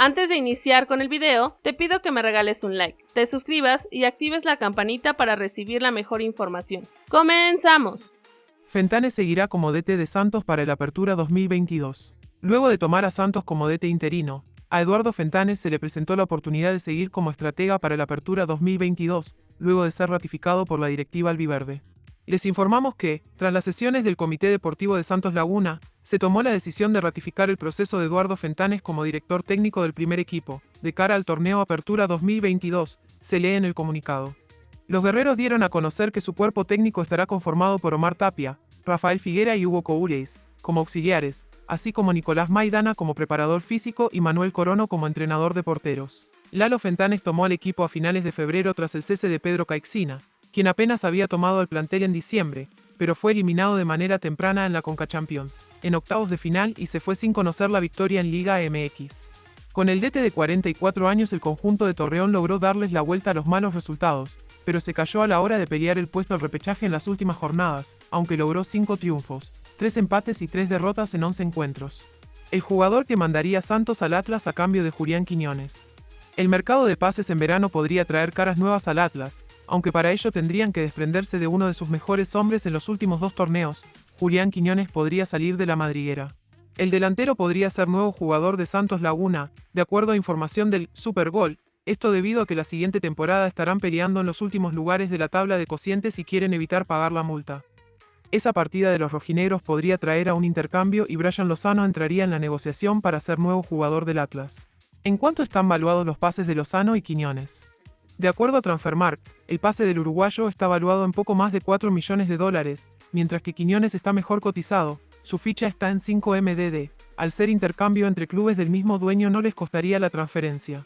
Antes de iniciar con el video, te pido que me regales un like, te suscribas y actives la campanita para recibir la mejor información. ¡Comenzamos! Fentanes seguirá como DT de Santos para el Apertura 2022. Luego de tomar a Santos como DT interino, a Eduardo Fentanes se le presentó la oportunidad de seguir como estratega para la Apertura 2022, luego de ser ratificado por la directiva albiverde. Les informamos que, tras las sesiones del Comité Deportivo de Santos Laguna, se tomó la decisión de ratificar el proceso de Eduardo Fentanes como director técnico del primer equipo, de cara al torneo Apertura 2022, se lee en el comunicado. Los guerreros dieron a conocer que su cuerpo técnico estará conformado por Omar Tapia, Rafael Figuera y Hugo Coureis, como auxiliares, así como Nicolás Maidana como preparador físico y Manuel Corono como entrenador de porteros. Lalo Fentanes tomó al equipo a finales de febrero tras el cese de Pedro Caixina, quien apenas había tomado el plantel en diciembre, pero fue eliminado de manera temprana en la Conca Champions, en octavos de final y se fue sin conocer la victoria en Liga MX. Con el DT de 44 años el conjunto de Torreón logró darles la vuelta a los malos resultados, pero se cayó a la hora de pelear el puesto al repechaje en las últimas jornadas, aunque logró 5 triunfos, 3 empates y 3 derrotas en 11 encuentros. El jugador que mandaría Santos al Atlas a cambio de Julián Quiñones. El mercado de pases en verano podría traer caras nuevas al Atlas, aunque para ello tendrían que desprenderse de uno de sus mejores hombres en los últimos dos torneos, Julián Quiñones podría salir de la madriguera. El delantero podría ser nuevo jugador de Santos Laguna, de acuerdo a información del Supergol, esto debido a que la siguiente temporada estarán peleando en los últimos lugares de la tabla de cocientes y quieren evitar pagar la multa. Esa partida de los rojinegros podría traer a un intercambio y Brian Lozano entraría en la negociación para ser nuevo jugador del Atlas. ¿En cuánto están valuados los pases de Lozano y Quiñones? De acuerdo a Transfermarkt, el pase del uruguayo está valuado en poco más de 4 millones de dólares, mientras que Quiñones está mejor cotizado, su ficha está en 5 MDD, al ser intercambio entre clubes del mismo dueño no les costaría la transferencia.